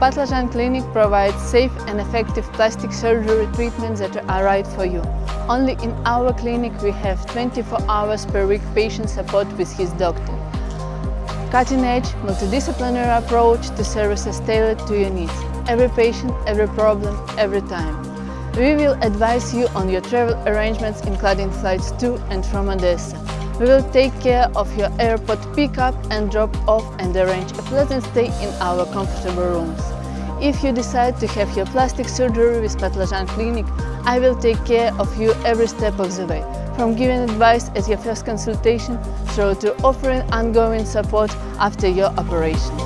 Patlajan Clinic provides safe and effective plastic surgery treatments that are right for you. Only in our clinic we have 24 hours per week patient support with his doctor. Cutting-edge, multidisciplinary approach to services tailored to your needs. Every patient, every problem, every time. We will advise you on your travel arrangements including flights to and from Odessa. We will take care of your airport pickup and drop off and arrange a pleasant stay in our comfortable rooms. If you decide to have your plastic surgery with Patlajan Clinic, I will take care of you every step of the way, from giving advice at your first consultation through to offering ongoing support after your operation.